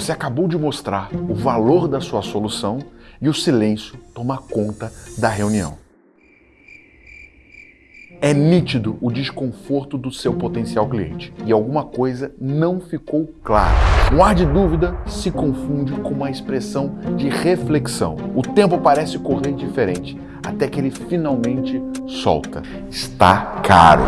Você acabou de mostrar o valor da sua solução e o silêncio toma conta da reunião. É nítido o desconforto do seu potencial cliente e alguma coisa não ficou clara. Um ar de dúvida se confunde com uma expressão de reflexão. O tempo parece correr diferente, até que ele finalmente solta. Está caro.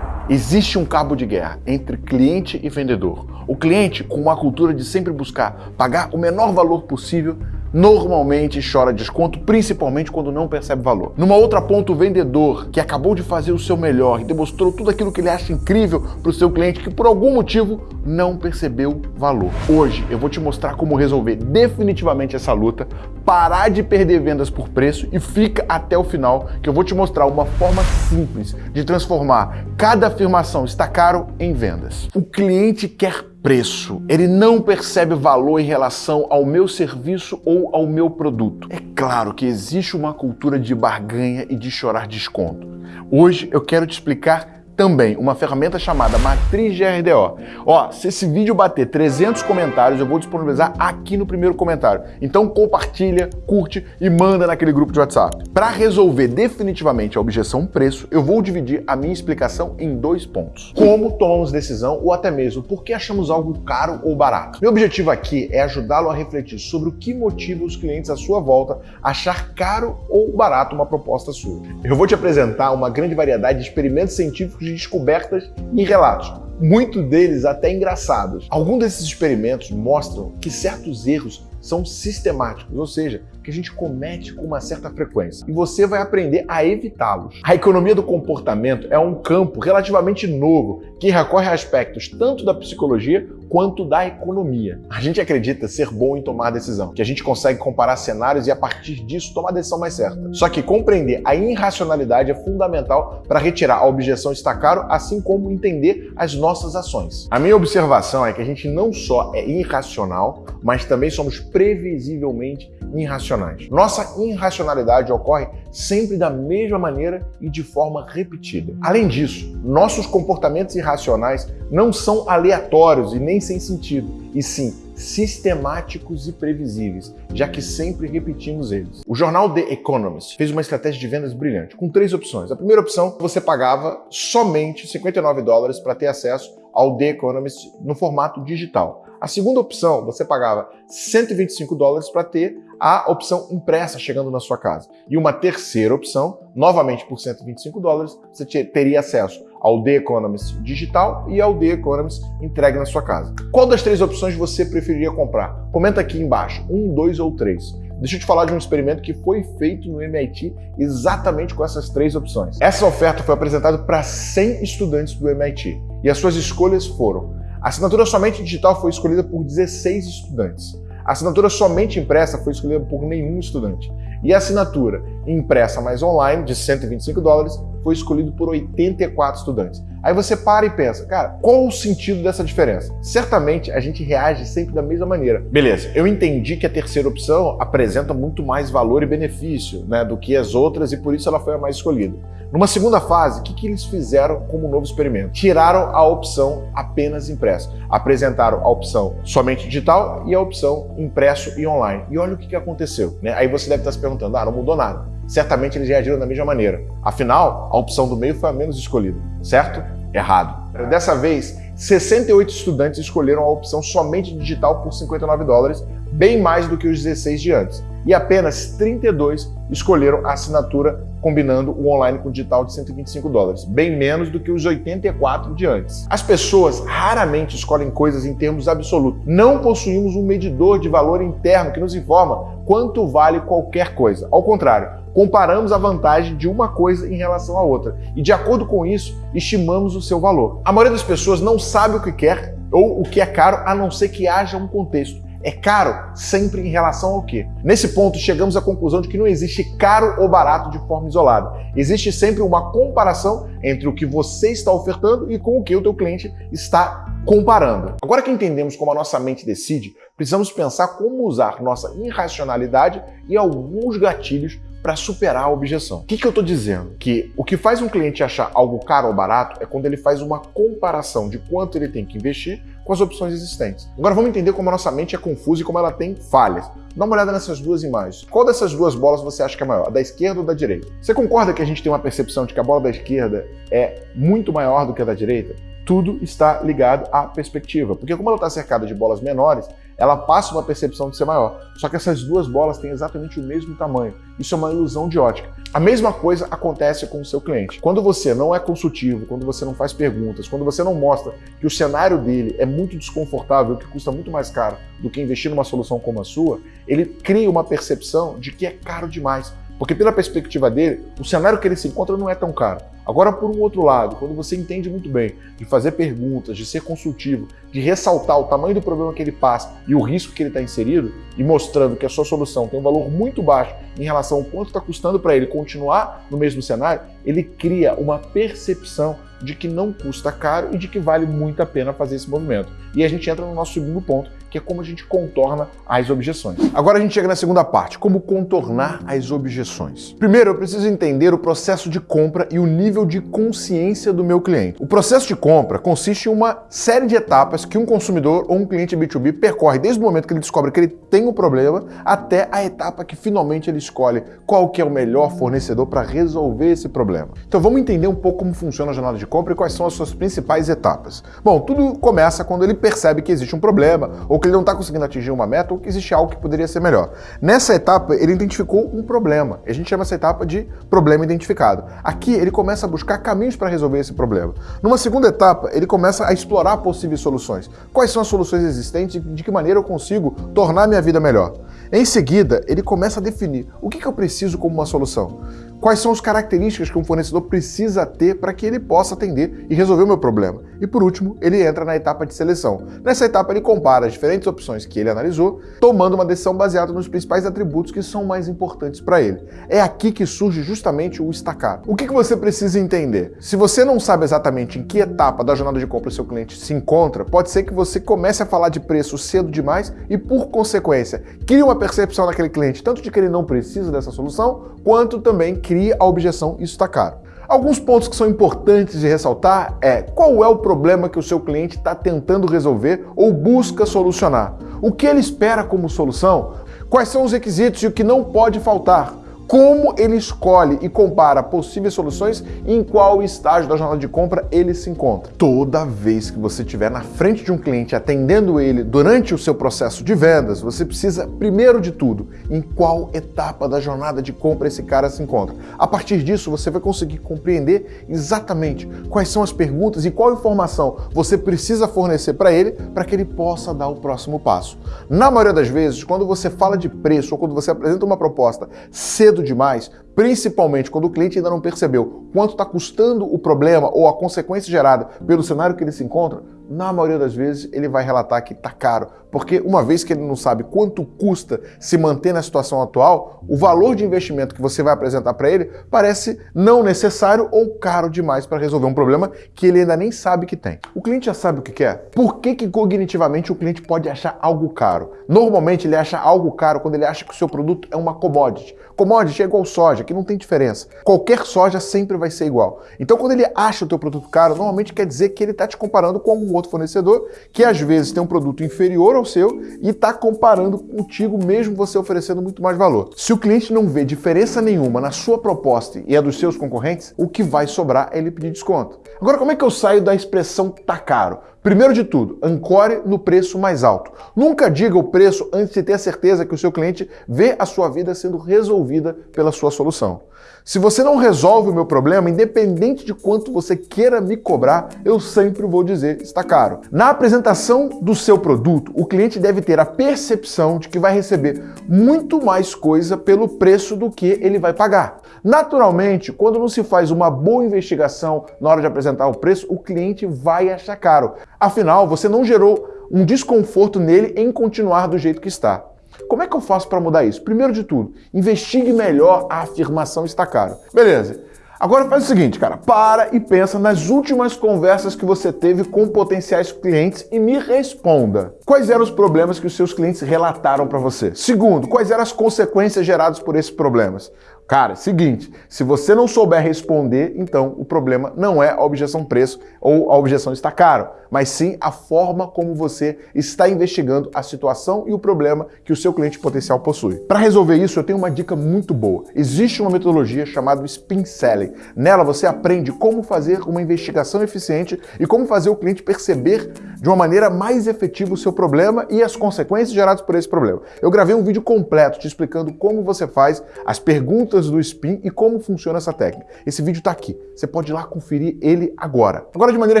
Existe um cabo de guerra entre cliente e vendedor. O cliente, com uma cultura de sempre buscar pagar o menor valor possível, normalmente chora desconto, principalmente quando não percebe valor. Numa outra ponta, o vendedor, que acabou de fazer o seu melhor e demonstrou tudo aquilo que ele acha incrível para o seu cliente, que por algum motivo não percebeu valor. Hoje eu vou te mostrar como resolver definitivamente essa luta, parar de perder vendas por preço e fica até o final, que eu vou te mostrar uma forma simples de transformar cada afirmação está caro em vendas. O cliente quer preço. Ele não percebe valor em relação ao meu serviço ou ao meu produto. É claro que existe uma cultura de barganha e de chorar desconto. Hoje eu quero te explicar também uma ferramenta chamada Matriz de RDO. Ó, se esse vídeo bater 300 comentários, eu vou disponibilizar aqui no primeiro comentário. Então compartilha, curte e manda naquele grupo de WhatsApp. Para resolver definitivamente a objeção preço, eu vou dividir a minha explicação em dois pontos. Como tomamos decisão ou até mesmo por que achamos algo caro ou barato. Meu objetivo aqui é ajudá-lo a refletir sobre o que motiva os clientes à sua volta achar caro ou barato uma proposta sua. Eu vou te apresentar uma grande variedade de experimentos científicos de descobertas e relatos, muitos deles até engraçados. Alguns desses experimentos mostram que certos erros são sistemáticos, ou seja, que a gente comete com uma certa frequência. E você vai aprender a evitá-los. A economia do comportamento é um campo relativamente novo que recorre a aspectos tanto da psicologia quanto da economia. A gente acredita ser bom em tomar decisão, que a gente consegue comparar cenários e a partir disso tomar a decisão mais certa. Só que compreender a irracionalidade é fundamental para retirar a objeção está caro, assim como entender as nossas ações. A minha observação é que a gente não só é irracional, mas também somos previsivelmente irracionais. Nossa irracionalidade ocorre sempre da mesma maneira e de forma repetida. Além disso, nossos comportamentos irracionais não são aleatórios e nem sem sentido, e sim sistemáticos e previsíveis, já que sempre repetimos eles. O jornal The Economist fez uma estratégia de vendas brilhante, com três opções. A primeira opção, você pagava somente 59 dólares para ter acesso ao The Economist no formato digital. A segunda opção, você pagava 125 dólares para ter a opção impressa chegando na sua casa. E uma terceira opção, novamente por 125 dólares, você teria acesso ao The Economist digital e ao The Economist entregue na sua casa. Qual das três opções você preferiria comprar? Comenta aqui embaixo, um, dois ou três. Deixa eu te falar de um experimento que foi feito no MIT exatamente com essas três opções. Essa oferta foi apresentada para 100 estudantes do MIT e as suas escolhas foram a assinatura somente digital foi escolhida por 16 estudantes. A assinatura somente impressa foi escolhida por nenhum estudante. E a assinatura impressa mais online, de 125 dólares, foi escolhida por 84 estudantes. Aí você para e pensa, cara, qual o sentido dessa diferença? Certamente a gente reage sempre da mesma maneira. Beleza, eu entendi que a terceira opção apresenta muito mais valor e benefício né, do que as outras e por isso ela foi a mais escolhida. Numa segunda fase, o que, que eles fizeram como novo experimento? Tiraram a opção apenas impresso. Apresentaram a opção somente digital e a opção impresso e online. E olha o que, que aconteceu. Né? Aí você deve estar se perguntando, ah, não mudou nada. Certamente eles reagiram da mesma maneira. Afinal, a opção do meio foi a menos escolhida, certo? Errado. Dessa vez, 68 estudantes escolheram a opção somente digital por 59 dólares, bem mais do que os 16 de antes. E apenas 32 escolheram a assinatura combinando o online com o digital de 125 dólares, bem menos do que os 84 de antes. As pessoas raramente escolhem coisas em termos absolutos. Não possuímos um medidor de valor interno que nos informa quanto vale qualquer coisa. Ao contrário, comparamos a vantagem de uma coisa em relação à outra e, de acordo com isso, estimamos o seu valor. A maioria das pessoas não sabe o que quer ou o que é caro, a não ser que haja um contexto. É caro sempre em relação ao quê? Nesse ponto, chegamos à conclusão de que não existe caro ou barato de forma isolada. Existe sempre uma comparação entre o que você está ofertando e com o que o teu cliente está comparando. Agora que entendemos como a nossa mente decide, precisamos pensar como usar nossa irracionalidade e alguns gatilhos para superar a objeção. O que, que eu estou dizendo? Que o que faz um cliente achar algo caro ou barato é quando ele faz uma comparação de quanto ele tem que investir com as opções existentes. Agora vamos entender como a nossa mente é confusa e como ela tem falhas. Dá uma olhada nessas duas imagens. Qual dessas duas bolas você acha que é maior, a da esquerda ou da direita? Você concorda que a gente tem uma percepção de que a bola da esquerda é muito maior do que a da direita? Tudo está ligado à perspectiva, porque como ela está cercada de bolas menores, ela passa uma percepção de ser maior. Só que essas duas bolas têm exatamente o mesmo tamanho. Isso é uma ilusão de ótica. A mesma coisa acontece com o seu cliente. Quando você não é consultivo, quando você não faz perguntas, quando você não mostra que o cenário dele é muito desconfortável, que custa muito mais caro do que investir numa solução como a sua, ele cria uma percepção de que é caro demais. Porque pela perspectiva dele, o cenário que ele se encontra não é tão caro. Agora, por um outro lado, quando você entende muito bem de fazer perguntas, de ser consultivo, de ressaltar o tamanho do problema que ele passa e o risco que ele está inserido, e mostrando que a sua solução tem um valor muito baixo em relação ao quanto está custando para ele continuar no mesmo cenário, ele cria uma percepção de que não custa caro e de que vale muito a pena fazer esse movimento. E a gente entra no nosso segundo ponto, que é como a gente contorna as objeções. Agora a gente chega na segunda parte, como contornar as objeções. Primeiro, eu preciso entender o processo de compra e o nível de consciência do meu cliente. O processo de compra consiste em uma série de etapas que um consumidor ou um cliente B2B percorre desde o momento que ele descobre que ele tem um problema até a etapa que finalmente ele escolhe qual que é o melhor fornecedor para resolver esse problema. Então vamos entender um pouco como funciona a jornada de compra e quais são as suas principais etapas. Bom, tudo começa quando ele percebe que existe um problema ou que ele não está conseguindo atingir uma meta ou que existe algo que poderia ser melhor. Nessa etapa, ele identificou um problema. A gente chama essa etapa de problema identificado. Aqui, ele começa a buscar caminhos para resolver esse problema. Numa segunda etapa, ele começa a explorar possíveis soluções. Quais são as soluções existentes e de que maneira eu consigo tornar minha vida melhor. Em seguida, ele começa a definir o que, que eu preciso como uma solução. Quais são as características que um fornecedor precisa ter para que ele possa atender e resolver o meu problema? E por último, ele entra na etapa de seleção. Nessa etapa, ele compara as diferentes opções que ele analisou, tomando uma decisão baseada nos principais atributos que são mais importantes para ele. É aqui que surge justamente o estacar. O que, que você precisa entender? Se você não sabe exatamente em que etapa da jornada de compra seu cliente se encontra, pode ser que você comece a falar de preço cedo demais e, por consequência, crie uma percepção naquele cliente, tanto de que ele não precisa dessa solução, quanto também cria a objeção, isso está caro. Alguns pontos que são importantes de ressaltar é qual é o problema que o seu cliente está tentando resolver ou busca solucionar. O que ele espera como solução? Quais são os requisitos e o que não pode faltar? Como ele escolhe e compara possíveis soluções e em qual estágio da jornada de compra ele se encontra. Toda vez que você estiver na frente de um cliente atendendo ele durante o seu processo de vendas, você precisa, primeiro de tudo, em qual etapa da jornada de compra esse cara se encontra. A partir disso, você vai conseguir compreender exatamente quais são as perguntas e qual informação você precisa fornecer para ele para que ele possa dar o próximo passo. Na maioria das vezes, quando você fala de preço ou quando você apresenta uma proposta cedo cedo demais, principalmente quando o cliente ainda não percebeu quanto está custando o problema ou a consequência gerada pelo cenário que ele se encontra, na maioria das vezes ele vai relatar que está caro, porque uma vez que ele não sabe quanto custa se manter na situação atual, o valor de investimento que você vai apresentar para ele parece não necessário ou caro demais para resolver um problema que ele ainda nem sabe que tem. O cliente já sabe o que quer? Por que, que cognitivamente o cliente pode achar algo caro? Normalmente ele acha algo caro quando ele acha que o seu produto é uma commodity. Commodity é igual soja, que não tem diferença. Qualquer soja sempre vai ser igual. Então quando ele acha o teu produto caro, normalmente quer dizer que ele está te comparando com algum outro fornecedor que às vezes tem um produto inferior ao seu e está comparando contigo mesmo você oferecendo muito mais valor. Se o cliente não vê diferença nenhuma na sua proposta e a dos seus concorrentes, o que vai sobrar é ele pedir desconto. Agora, como é que eu saio da expressão tá caro? Primeiro de tudo, ancore no preço mais alto. Nunca diga o preço antes de ter a certeza que o seu cliente vê a sua vida sendo resolvida pela sua solução. Se você não resolve o meu problema, independente de quanto você queira me cobrar, eu sempre vou dizer está caro. Na apresentação do seu produto, o cliente deve ter a percepção de que vai receber muito mais coisa pelo preço do que ele vai pagar. Naturalmente, quando não se faz uma boa investigação na hora de apresentar o preço, o cliente vai achar caro. Afinal, você não gerou um desconforto nele em continuar do jeito que está. Como é que eu faço para mudar isso? Primeiro de tudo, investigue melhor a afirmação está caro. Beleza. Agora faz o seguinte, cara, para e pensa nas últimas conversas que você teve com potenciais clientes e me responda. quais eram os problemas que os seus clientes relataram para você? Segundo, quais eram as consequências geradas por esses problemas? Cara, seguinte, se você não souber responder, então o problema não é a objeção preço ou a objeção está caro, mas sim a forma como você está investigando a situação e o problema que o seu cliente potencial possui. Para resolver isso, eu tenho uma dica muito boa. Existe uma metodologia chamada Spin Selling. Nela você aprende como fazer uma investigação eficiente e como fazer o cliente perceber de uma maneira mais efetiva o seu problema e as consequências geradas por esse problema. Eu gravei um vídeo completo te explicando como você faz as perguntas do spin e como funciona essa técnica. Esse vídeo está aqui, você pode ir lá conferir ele agora. Agora, de maneira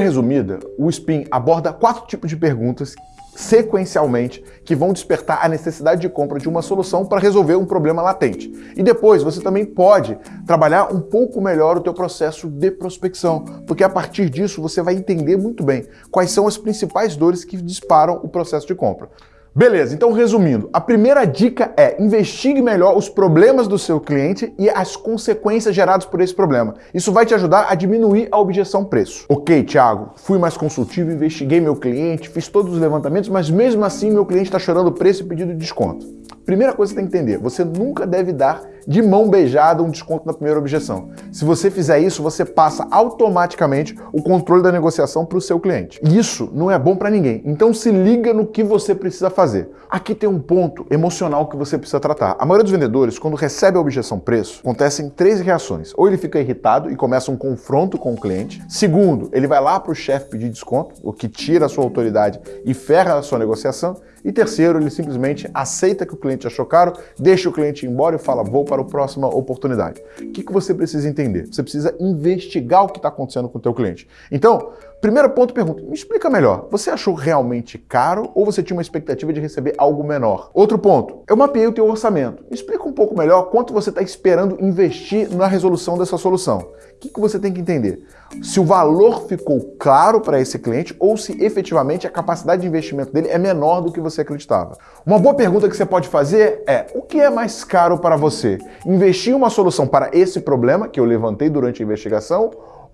resumida, o spin aborda quatro tipos de perguntas sequencialmente que vão despertar a necessidade de compra de uma solução para resolver um problema latente. E depois você também pode trabalhar um pouco melhor o teu processo de prospecção, porque a partir disso você vai entender muito bem quais são as principais dores que disparam o processo de compra. Beleza, então resumindo, a primeira dica é investigue melhor os problemas do seu cliente e as consequências geradas por esse problema. Isso vai te ajudar a diminuir a objeção preço. Ok, Thiago, fui mais consultivo, investiguei meu cliente, fiz todos os levantamentos, mas mesmo assim meu cliente está chorando preço e pedido de desconto. Primeira coisa que você tem que entender, você nunca deve dar de mão beijada um desconto na primeira objeção. Se você fizer isso, você passa automaticamente o controle da negociação para o seu cliente. E isso não é bom para ninguém. Então se liga no que você precisa fazer. Aqui tem um ponto emocional que você precisa tratar. A maioria dos vendedores, quando recebe a objeção preço, acontecem três reações. Ou ele fica irritado e começa um confronto com o cliente. Segundo, ele vai lá para o chefe pedir desconto, o que tira a sua autoridade e ferra a sua negociação. E terceiro, ele simplesmente aceita que o cliente achou caro, deixa o cliente embora e fala, vou para a próxima oportunidade. O que, que você precisa entender? Você precisa investigar o que está acontecendo com o teu cliente. Então, primeiro ponto, pergunta, me explica melhor, você achou realmente caro ou você tinha uma expectativa de receber algo menor? Outro ponto, eu mapeei o teu orçamento. Me explica um pouco melhor quanto você está esperando investir na resolução dessa solução. O que, que você tem que entender? Se o valor ficou claro para esse cliente ou se efetivamente a capacidade de investimento dele é menor do que você acreditava. Uma boa pergunta que você pode fazer é: o que é mais caro para você? Investir uma solução para esse problema que eu levantei durante a investigação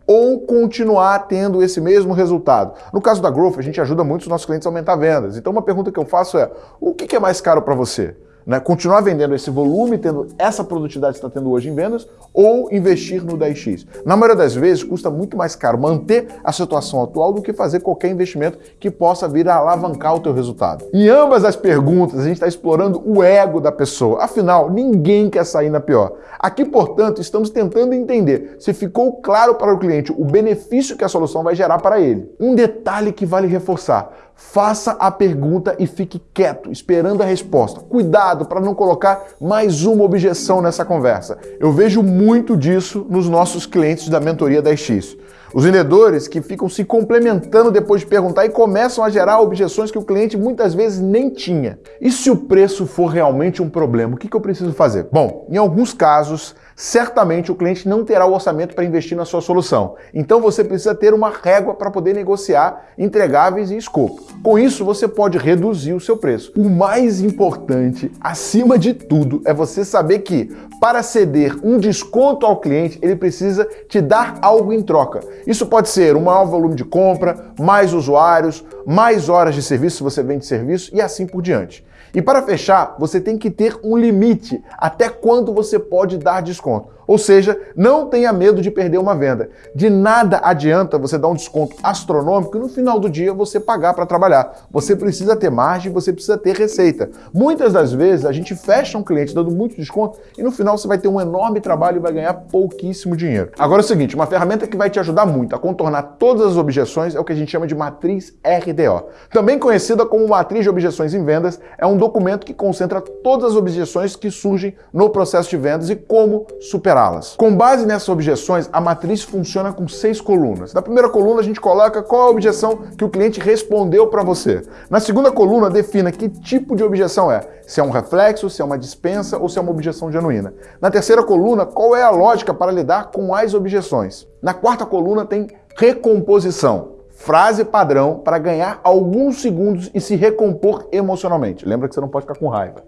ou continuar tendo esse mesmo resultado. No caso da Growth, a gente ajuda muito os nossos clientes a aumentar vendas. Então, uma pergunta que eu faço é: o que é mais caro para você? Né? Continuar vendendo esse volume, tendo essa produtividade que está tendo hoje em vendas, ou investir no 10x. Na maioria das vezes, custa muito mais caro manter a situação atual do que fazer qualquer investimento que possa vir a alavancar o teu resultado. Em ambas as perguntas, a gente está explorando o ego da pessoa. Afinal, ninguém quer sair na pior. Aqui, portanto, estamos tentando entender se ficou claro para o cliente o benefício que a solução vai gerar para ele. Um detalhe que vale reforçar faça a pergunta e fique quieto, esperando a resposta. Cuidado para não colocar mais uma objeção nessa conversa. Eu vejo muito disso nos nossos clientes da mentoria da X. Os vendedores que ficam se complementando depois de perguntar e começam a gerar objeções que o cliente muitas vezes nem tinha. E se o preço for realmente um problema, o que eu preciso fazer? Bom, em alguns casos, certamente o cliente não terá o orçamento para investir na sua solução. Então você precisa ter uma régua para poder negociar entregáveis e escopo. Com isso, você pode reduzir o seu preço. O mais importante, acima de tudo, é você saber que para ceder um desconto ao cliente, ele precisa te dar algo em troca. Isso pode ser um maior volume de compra, mais usuários, mais horas de serviço se você vende serviço e assim por diante. E para fechar, você tem que ter um limite até quando você pode dar desconto. Ou seja, não tenha medo de perder uma venda. De nada adianta você dar um desconto astronômico e no final do dia você pagar para trabalhar. Você precisa ter margem, você precisa ter receita. Muitas das vezes a gente fecha um cliente dando muito desconto e no final você vai ter um enorme trabalho e vai ganhar pouquíssimo dinheiro. Agora é o seguinte, uma ferramenta que vai te ajudar muito a contornar todas as objeções é o que a gente chama de matriz RDO. Também conhecida como matriz de objeções em vendas, é um documento que concentra todas as objeções que surgem no processo de vendas e como superar superá-las. Com base nessas objeções, a matriz funciona com seis colunas. Na primeira coluna, a gente coloca qual a objeção que o cliente respondeu para você. Na segunda coluna, defina que tipo de objeção é. Se é um reflexo, se é uma dispensa ou se é uma objeção genuína. Na terceira coluna, qual é a lógica para lidar com as objeções. Na quarta coluna, tem recomposição frase padrão para ganhar alguns segundos e se recompor emocionalmente. Lembra que você não pode ficar com raiva.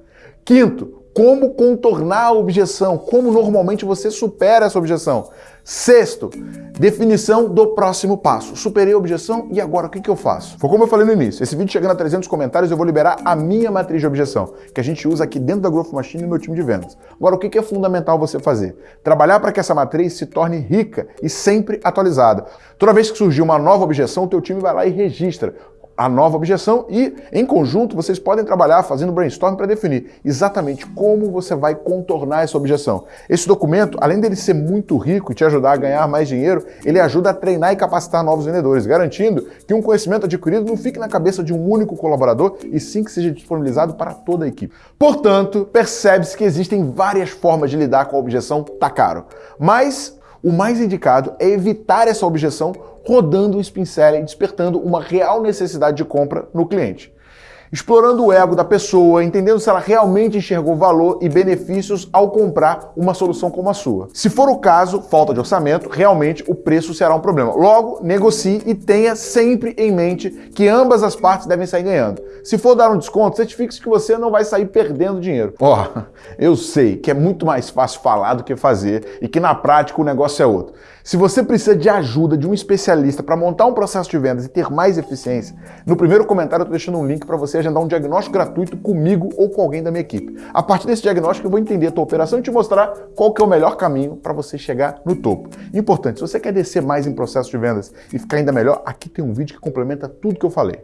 Quinto, como contornar a objeção, como normalmente você supera essa objeção. Sexto, definição do próximo passo. Superei a objeção e agora o que, que eu faço? Foi como eu falei no início, esse vídeo chegando a 300 comentários eu vou liberar a minha matriz de objeção, que a gente usa aqui dentro da Growth Machine no meu time de vendas. Agora, o que, que é fundamental você fazer? Trabalhar para que essa matriz se torne rica e sempre atualizada. Toda vez que surgir uma nova objeção, o teu time vai lá e registra a nova objeção e, em conjunto, vocês podem trabalhar fazendo brainstorm para definir exatamente como você vai contornar essa objeção. Esse documento, além dele ser muito rico e te ajudar a ganhar mais dinheiro, ele ajuda a treinar e capacitar novos vendedores, garantindo que um conhecimento adquirido não fique na cabeça de um único colaborador e sim que seja disponibilizado para toda a equipe. Portanto, percebe-se que existem várias formas de lidar com a objeção tá caro, mas o mais indicado é evitar essa objeção rodando o spin despertando uma real necessidade de compra no cliente explorando o ego da pessoa, entendendo se ela realmente enxergou valor e benefícios ao comprar uma solução como a sua. Se for o caso, falta de orçamento, realmente o preço será um problema. Logo, negocie e tenha sempre em mente que ambas as partes devem sair ganhando. Se for dar um desconto, certifique-se que você não vai sair perdendo dinheiro. Ó, oh, eu sei que é muito mais fácil falar do que fazer e que na prática o negócio é outro. Se você precisa de ajuda de um especialista para montar um processo de vendas e ter mais eficiência, no primeiro comentário eu estou deixando um link para você agendar um diagnóstico gratuito comigo ou com alguém da minha equipe. A partir desse diagnóstico eu vou entender a tua operação e te mostrar qual que é o melhor caminho para você chegar no topo. Importante, se você quer descer mais em processo de vendas e ficar ainda melhor, aqui tem um vídeo que complementa tudo que eu falei.